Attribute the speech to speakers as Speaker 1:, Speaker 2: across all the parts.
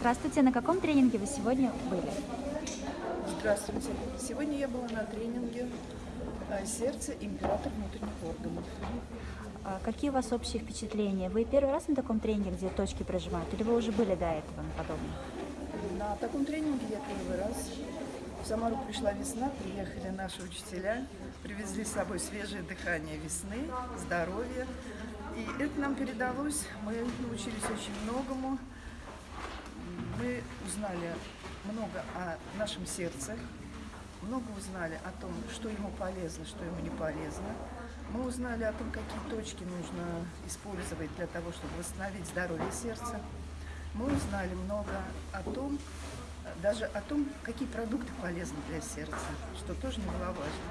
Speaker 1: Здравствуйте, на каком тренинге вы сегодня были?
Speaker 2: Здравствуйте. Сегодня я была на тренинге э, «Сердце. Император внутренних органов».
Speaker 1: А Какие у вас общие впечатления? Вы первый раз на таком тренинге, где точки прожимают, или вы уже были до этого на подобном?
Speaker 2: На таком тренинге я первый раз. В Самару пришла весна, приехали наши учителя, привезли с собой свежее дыхание весны, здоровье. И это нам передалось, мы научились очень многому. Узнали много о нашем сердце, много узнали о том, что ему полезно, что ему не полезно. Мы узнали о том, какие точки нужно использовать для того, чтобы восстановить здоровье сердца. Мы узнали много о том, даже о том, какие продукты полезны для сердца, что тоже немаловажно.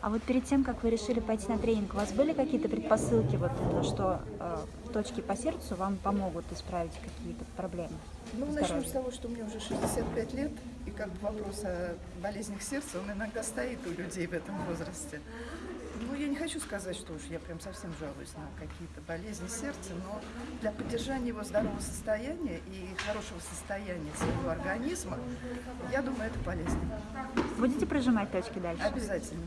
Speaker 1: А вот перед тем, как вы решили пойти на тренинг, у вас были какие-то предпосылки, вот, то, что э, точки по сердцу вам помогут исправить какие-то проблемы?
Speaker 2: Ну,
Speaker 1: здоровья?
Speaker 2: начнем с того, что мне уже 65 лет, и как бы вопрос о болезнях сердца, он иногда стоит у людей в этом возрасте. Ну, я не хочу сказать, что уж я прям совсем жалуюсь на какие-то болезни сердца, но для поддержания его здорового состояния и хорошего состояния своего организма, я думаю, это полезно.
Speaker 1: Будете прожимать точки дальше?
Speaker 2: Обязательно.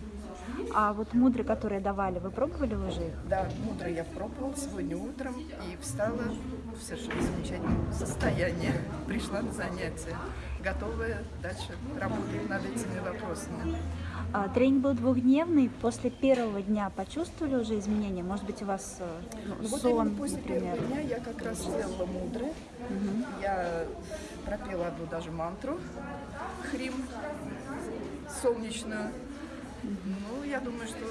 Speaker 1: А вот мудры, которые давали, вы пробовали уже их?
Speaker 2: Да, мудро я пробовала сегодня утром и встала в совершенно замечательном состоянии. Пришла на занятия, готовая дальше работать над этими вопросами.
Speaker 1: А, тренинг был двухдневный. После первого дня почувствовали уже изменения? Может быть, у вас э, ну,
Speaker 2: Ну, вот
Speaker 1: сон,
Speaker 2: именно после
Speaker 1: например?
Speaker 2: первого дня я как раз сделала мудры. Я пропела одну даже мантру, хрим, солнечную. Ну, я думаю, что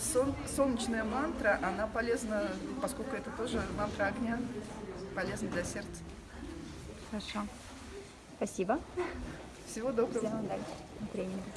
Speaker 2: сон- солнечная мантра, она полезна, поскольку это тоже мантра огня, полезна для сердца.
Speaker 1: Хорошо. Спасибо.
Speaker 2: Всего доброго.
Speaker 1: Всем удачи на тренинге.